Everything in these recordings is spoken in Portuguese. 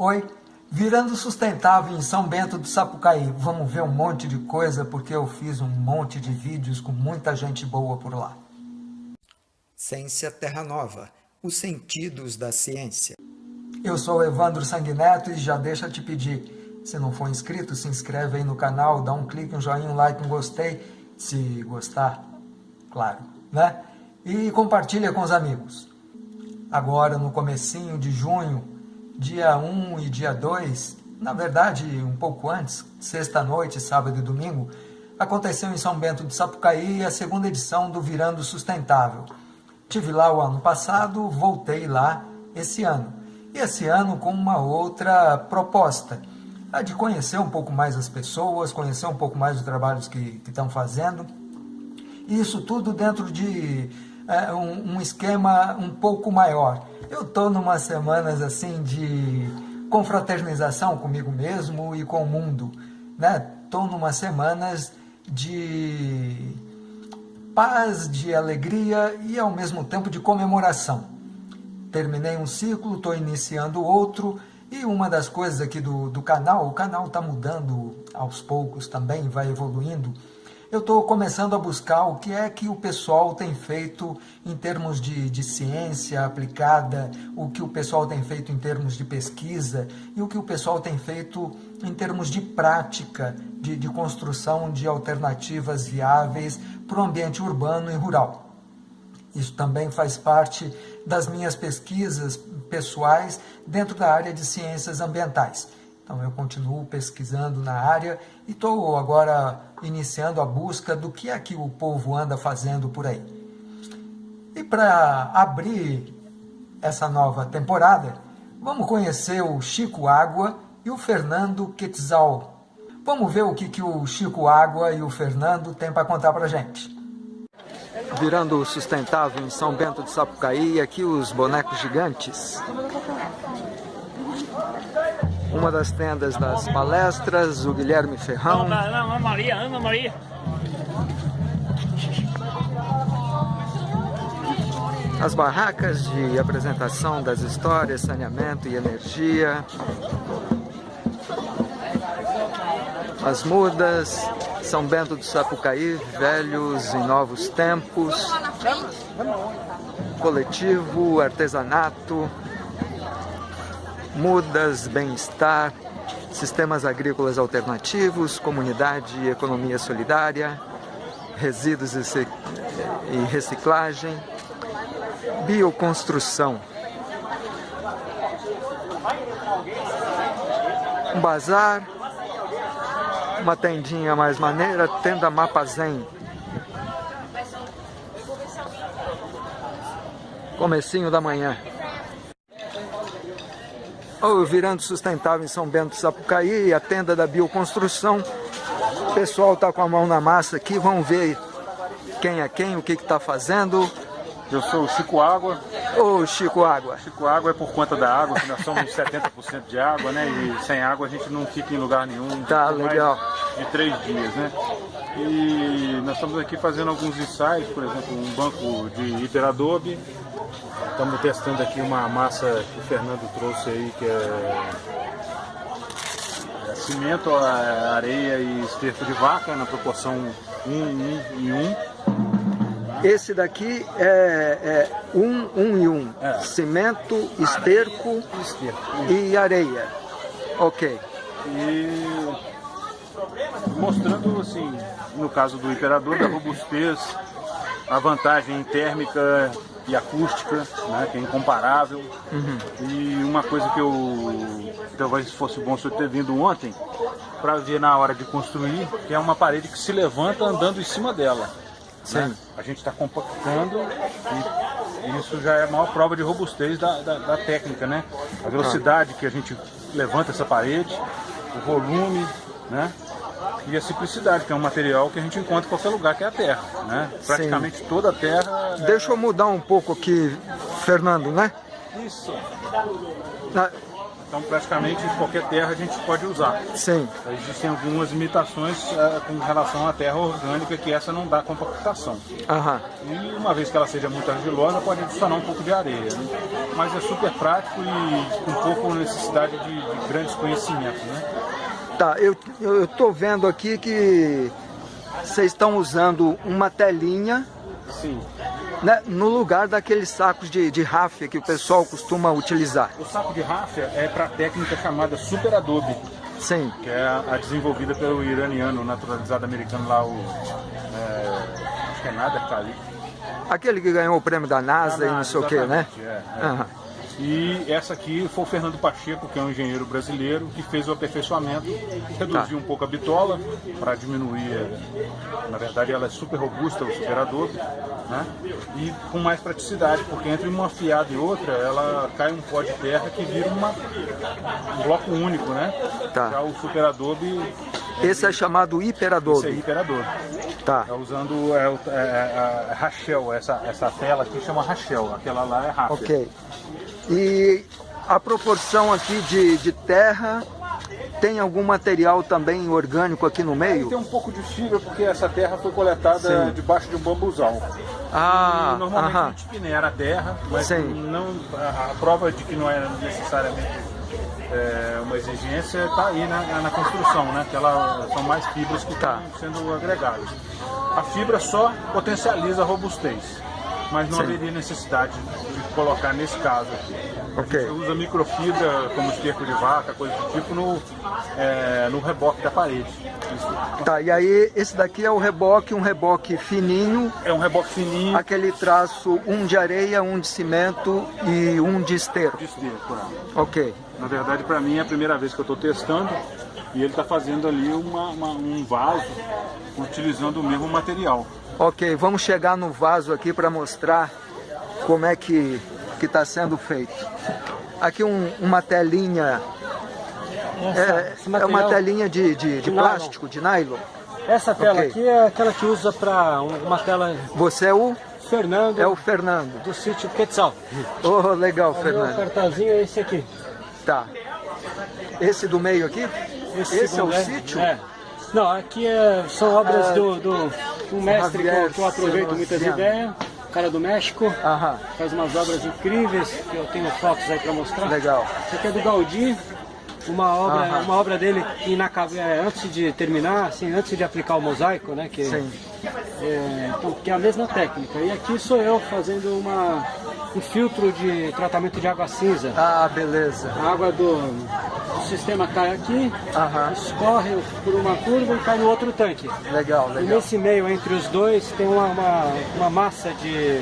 Oi, virando sustentável em São Bento do Sapucaí. Vamos ver um monte de coisa porque eu fiz um monte de vídeos com muita gente boa por lá. Ciência Terra Nova, os sentidos da ciência. Eu sou Evandro Sanguineto e já deixa te pedir, se não for inscrito, se inscreve aí no canal, dá um clique, um joinha, um like, um gostei, se gostar, claro, né? E compartilha com os amigos. Agora, no comecinho de junho, dia 1 e dia 2, na verdade um pouco antes, sexta-noite, sábado e domingo, aconteceu em São Bento de Sapucaí a segunda edição do Virando Sustentável. Tive lá o ano passado, voltei lá esse ano. E esse ano com uma outra proposta, a de conhecer um pouco mais as pessoas, conhecer um pouco mais os trabalhos que, que estão fazendo. E isso tudo dentro de é, um, um esquema um pouco maior. Eu estou numas semanas assim de confraternização comigo mesmo e com o mundo. Né? numas semanas de paz, de alegria e ao mesmo tempo de comemoração. Terminei um ciclo, estou iniciando outro e uma das coisas aqui do, do canal, o canal está mudando aos poucos também, vai evoluindo eu estou começando a buscar o que é que o pessoal tem feito em termos de, de ciência aplicada, o que o pessoal tem feito em termos de pesquisa e o que o pessoal tem feito em termos de prática, de, de construção de alternativas viáveis para o ambiente urbano e rural. Isso também faz parte das minhas pesquisas pessoais dentro da área de ciências ambientais. Então eu continuo pesquisando na área e estou agora iniciando a busca do que é que o povo anda fazendo por aí. E para abrir essa nova temporada, vamos conhecer o Chico Água e o Fernando Quetzal. Vamos ver o que, que o Chico Água e o Fernando têm para contar para gente. Virando sustentável em São Bento de Sapucaí, aqui os bonecos gigantes uma das tendas das palestras, o Guilherme Ferrão. Ana Maria, Ana Maria. As barracas de apresentação das histórias, saneamento e energia. As mudas, São Bento do Sapucaí, velhos em novos tempos. Coletivo, artesanato, mudas, bem-estar, sistemas agrícolas alternativos, comunidade e economia solidária, resíduos e reciclagem, bioconstrução. Um bazar, uma tendinha mais maneira, tenda Mapazem. Comecinho da manhã. O Virando Sustentável em São Bento do Sapucaí, a tenda da bioconstrução. O pessoal está com a mão na massa aqui, vamos ver quem é quem, o que está fazendo. Eu sou o Chico Água. Ô Chico Água. Chico Água é por conta da água, que nós somos 70% de água, né? E sem água a gente não fica em lugar nenhum. Tá, legal. de três dias, né? E nós estamos aqui fazendo alguns ensaios, por exemplo, um banco de hiperadobe, Estamos testando aqui uma massa que o Fernando trouxe aí, que é, é cimento, areia e esterco de vaca, na proporção 1, 1 e 1. Esse daqui é, é um, um e um. É. Cimento, esterco, esterco e areia. Ok. E mostrando assim, no caso do imperador, da robustez, a vantagem térmica e acústica, né, que é incomparável. Uhum. E uma coisa que eu talvez fosse bom se eu ter vindo ontem para ver na hora de construir, que é uma parede que se levanta andando em cima dela. Né? Sim. Né? A gente está compactando e isso já é a maior prova de robustez da, da, da técnica, né? A velocidade que a gente levanta essa parede, o volume, né? E a simplicidade, que é um material que a gente encontra em qualquer lugar, que é a terra. Né? Praticamente Sim. toda a terra... É... Deixa eu mudar um pouco aqui, Fernando, né? Isso. Então, praticamente, qualquer terra a gente pode usar. Sim. Existem algumas limitações uh, com relação à terra orgânica, que essa não dá compactação. Aham. E uma vez que ela seja muito argilosa, pode adicionar um pouco de areia. Né? Mas é super prático e com pouco necessidade de, de grandes conhecimentos. Né? Tá, eu estou vendo aqui que vocês estão usando uma telinha Sim. Né, no lugar daqueles sacos de, de ráfia que o pessoal costuma utilizar. O saco de ráfia é para a técnica chamada Super Adobe. Sim. Que é a, a desenvolvida pelo iraniano naturalizado americano lá, o. É, acho que é Nader Khalid. Aquele que ganhou o prêmio da NASA, e não sei o que, né? É, é. Uhum. E essa aqui foi o Fernando Pacheco, que é um engenheiro brasileiro, que fez o aperfeiçoamento, reduziu tá. um pouco a bitola para diminuir, na verdade ela é super robusta, o superador, né? E com mais praticidade, porque entre uma fiada e outra, ela cai um pó de terra que vira uma, um bloco único, né? Tá. Já o superadobe esse é chamado hiperadobe. Esse é hiperadobe. Tá. É usando é, é, é, Rachel, essa, essa tela aqui chama Rachel, aquela lá é Rachel. Ok. E a proporção aqui de, de terra tem algum material também orgânico aqui no meio? Tem um pouco de fibra, porque essa terra foi coletada Sim. debaixo de um bambuzal. Ah, e normalmente a gente minera a terra, mas Sim. não, a, a, prova de que não é necessariamente é, uma exigência está aí na, na, construção, né? que ela, são mais fibras que tá. estão sendo agregadas. A fibra só potencializa a robustez mas não Sim. haveria necessidade de colocar nesse caso aqui. Okay. Você usa microfibra como esterco de vaca, coisa do tipo, no, é, no reboque da parede. Isso. Tá, e aí esse daqui é o reboque, um reboque fininho. É um reboque fininho. Aquele traço, um de areia, um de cimento e um de esterco. De esterco, é. Ok. Na verdade, para mim é a primeira vez que eu estou testando e ele está fazendo ali uma, uma, um vaso utilizando o mesmo material. Ok, vamos chegar no vaso aqui para mostrar como é que está sendo feito. Aqui um, uma telinha, essa, é, é, uma telinha de, de, de, de plástico, nylon. de nylon. Essa tela okay. aqui é aquela que usa para uma tela... Você é o? Fernando. É o Fernando. Do sítio Quetzal. Oh, legal, o Fernando. O cartazinho é esse aqui. Tá. Esse do meio aqui? Esse, esse é o é, sítio? É. Não, aqui é, são obras ah, do, do um mestre que, que eu aproveito muitas ideias, cara do México, Aham. faz umas obras incríveis, que eu tenho fotos aí para mostrar. Legal. Isso aqui é do Gaudí, uma obra, uma obra dele é, antes de terminar, assim, antes de aplicar o mosaico, né? Que, Sim. É, então, que é a mesma técnica. E aqui sou eu fazendo uma, um filtro de tratamento de água cinza. Ah, beleza. A água do, do sistema cai aqui, Aham. escorre por uma curva e cai no outro tanque. Legal, legal. E nesse meio entre os dois tem uma, uma, uma massa de,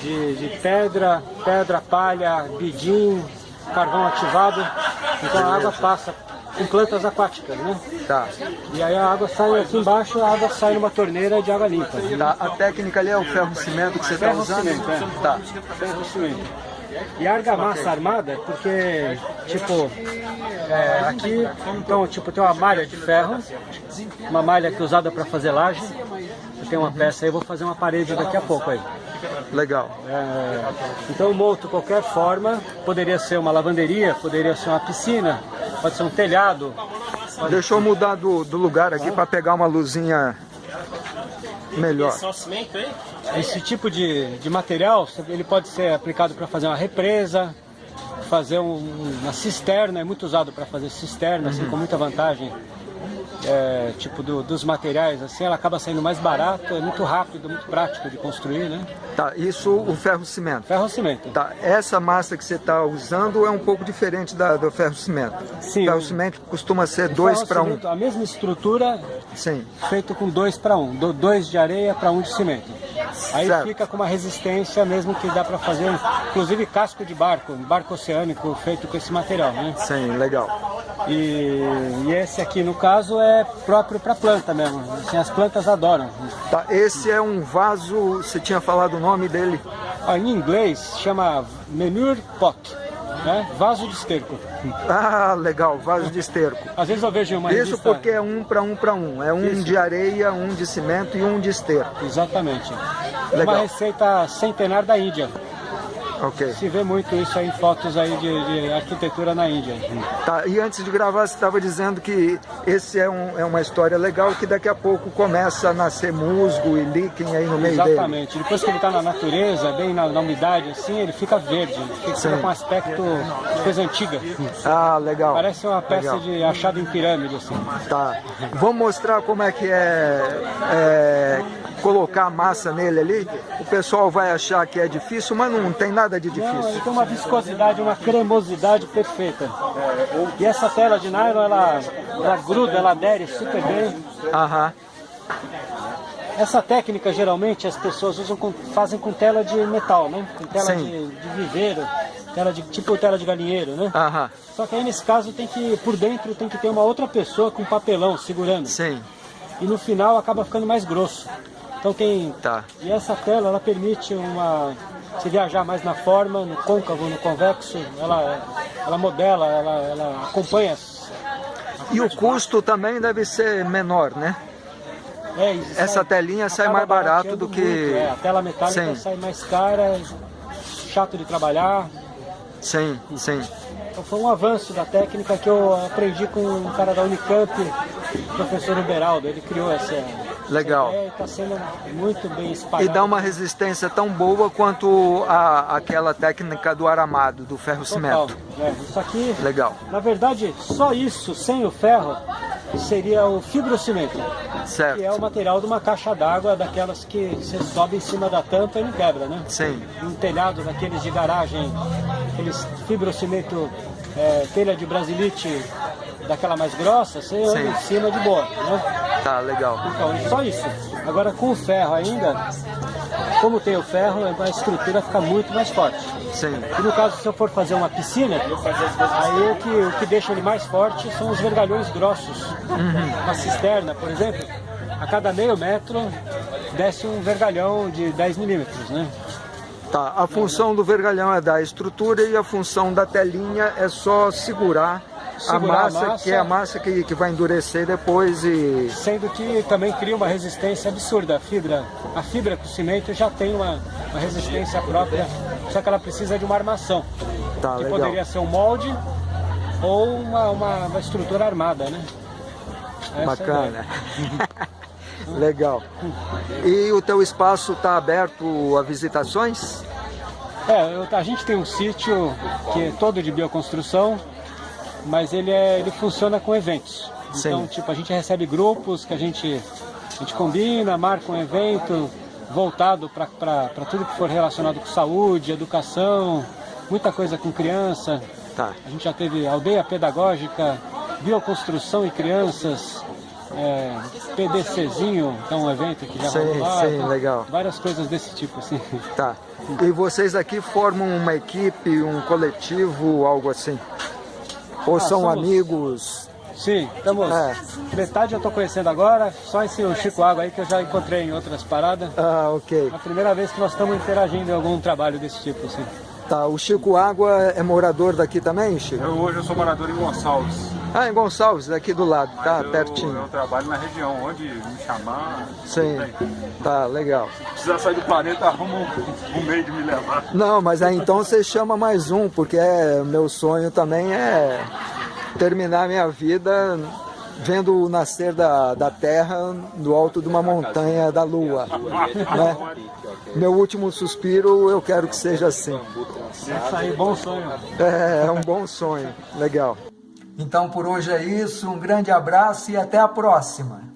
de, de pedra, pedra, palha, bidim, carvão ativado. Então a água passa com plantas aquáticas, né? Tá. E aí a água sai aqui embaixo, a água sai numa torneira de água limpa. Tá. A técnica ali é o ferro cimento que você está usando? Cimento, é. Tá. Ferro cimento. E argamassa okay. armada, porque, tipo, é, aqui, então, tipo, tem uma malha de ferro, uma malha que é usada para fazer laje. Eu tenho uma peça aí, vou fazer uma parede daqui a pouco aí. Legal. É, então monto qualquer forma, poderia ser uma lavanderia, poderia ser uma piscina, pode ser um telhado. Pode... Deixa eu mudar do, do lugar aqui para pegar uma luzinha melhor. Esse tipo de, de material, ele pode ser aplicado para fazer uma represa, fazer um, uma cisterna, é muito usado para fazer cisterna, uhum. assim, com muita vantagem é, tipo do, dos materiais, assim, ela acaba saindo mais barato, é muito rápido, muito prático de construir, né? Tá, isso o ferro cimento. Ferro cimento. Tá, essa massa que você está usando é um pouco diferente da do ferro cimento. Sim. Ferro cimento costuma ser dois para um. A mesma estrutura, Sim. feito com dois para um, do, dois de areia para um de cimento. Aí certo. fica com uma resistência mesmo que dá para fazer, inclusive casco de barco, um barco oceânico feito com esse material, né? Sim, legal. E, e esse aqui no caso é próprio para planta mesmo, assim, as plantas adoram. Tá, esse é um vaso, você tinha falado o nome dele? Ah, em inglês chama Manure Pot. Né? Vaso de esterco. Ah, legal, vaso de esterco. Às vezes eu vejo uma Isso porque é um para um para um. É um Isso. de areia, um de cimento e um de esterco. Exatamente. Legal. Uma receita centenária da Índia. Ok. Se vê muito isso aí em fotos aí de, de arquitetura na Índia. Tá, e antes de gravar, você estava dizendo que esse é, um, é uma história legal, que daqui a pouco começa a nascer musgo e líquen aí no meio Exatamente. dele. Depois que ele está na natureza, bem na, na, umidade, assim, ele fica verde. Ele fica com um aspecto de coisa antiga. Ah, legal. Parece uma peça legal. de achado em pirâmide, assim. Tá. Vamos mostrar como é que é, é colocar a massa nele ali. O pessoal vai achar que é difícil, mas não tem nada de difícil. Não, ele tem uma viscosidade, uma cremosidade perfeita. E essa tela de nylon, ela, ela gruda, ela adere super bem. Aham. Essa técnica, geralmente, as pessoas usam com, fazem com tela de metal, né? Com tela de, de, viveiro, tela de, tipo tela de galinheiro, né? Aham. Só que aí, nesse caso, tem que, por dentro, tem que ter uma outra pessoa com papelão segurando. Sim. E no final acaba ficando mais grosso. Então tem... Tá. E essa tela, ela permite uma... Se viajar mais na forma, no côncavo, no convexo, ela, ela modela, ela, ela acompanha. E o custo também deve ser menor, né? É, Essa sai, telinha sai mais barato do que... Muito, é, a tela metálica sim. sai mais cara, chato de trabalhar. Sim, sim. Então foi um avanço da técnica que eu aprendi com um cara da Unicamp, o professor Uberaldo. Ele criou essa, Legal. está sendo muito bem espalhado. E dá uma resistência tão boa quanto a, aquela técnica do aramado, do ferro cimento. É, isso aqui, Legal. na verdade, só isso, sem o ferro, seria o fibrocimento. Certo. Que é o material de uma caixa d'água, daquelas que você sobe em cima da tampa e não quebra, né? Sim. Um telhado daqueles de garagem, aqueles fibrocimento, é, telha de brasilite, daquela mais grossa, você anda em cima de boa, né? Tá, legal. Então, só isso. Agora com o ferro ainda, como tem o ferro, a estrutura fica muito mais forte. Sim. E no caso, se eu for fazer uma piscina, aí o que, o que deixa ele mais forte são os vergalhões grossos. Uhum. Uma cisterna, por exemplo, a cada meio metro desce um vergalhão de 10 milímetros, né? Tá, a função do vergalhão é dar estrutura e a função da telinha é só segurar, a massa, a massa, que é a massa que, que vai endurecer depois e... Sendo que também cria uma resistência absurda. A fibra, a fibra com cimento já tem uma, uma resistência própria, só que ela precisa de uma armação. Tá, que legal. poderia ser um molde ou uma, uma, uma estrutura armada, né? Essa Bacana. É legal. E o teu espaço está aberto a visitações? É, eu, a gente tem um sítio que é todo de bioconstrução, mas ele, é, ele funciona com eventos. Sim. Então, tipo, a gente recebe grupos que a gente, a gente combina, marca um evento voltado para tudo que for relacionado com saúde, educação, muita coisa com criança. Tá. A gente já teve aldeia pedagógica, bioconstrução e crianças, é, PDCzinho, que é um evento que já sim, rolou lá. Sim, legal. Várias coisas desse tipo, assim. Tá. E vocês aqui formam uma equipe, um coletivo, algo assim? Ou Ah, são somos- amigos? Sim, estamos. É. Metade eu estou conhecendo agora, só esse o Chico Água aí que eu já encontrei em outras paradas. Ah, ok. É a primeira vez que nós estamos interagindo em algum trabalho desse tipo, assim. Tá, o Chico Água é morador daqui também, Chico? Eu hoje eu sou morador em Gonçalves. Ah, em Gonçalves, aqui do lado, mas tá eu, pertinho. Eu trabalho na região, onde me chamar. Sim, tá, legal. Se precisar sair do planeta, arruma um, um meio de me levar. Não, mas aí então você chama mais um, porque é, meu sonho também é terminar minha vida vendo o nascer da, da Terra do alto de uma montanha da Lua. Né? Meu último suspiro eu quero que seja assim. Isso aí, bom sonho. É, é um bom sonho, legal. Então por hoje é isso, um grande abraço e até a próxima.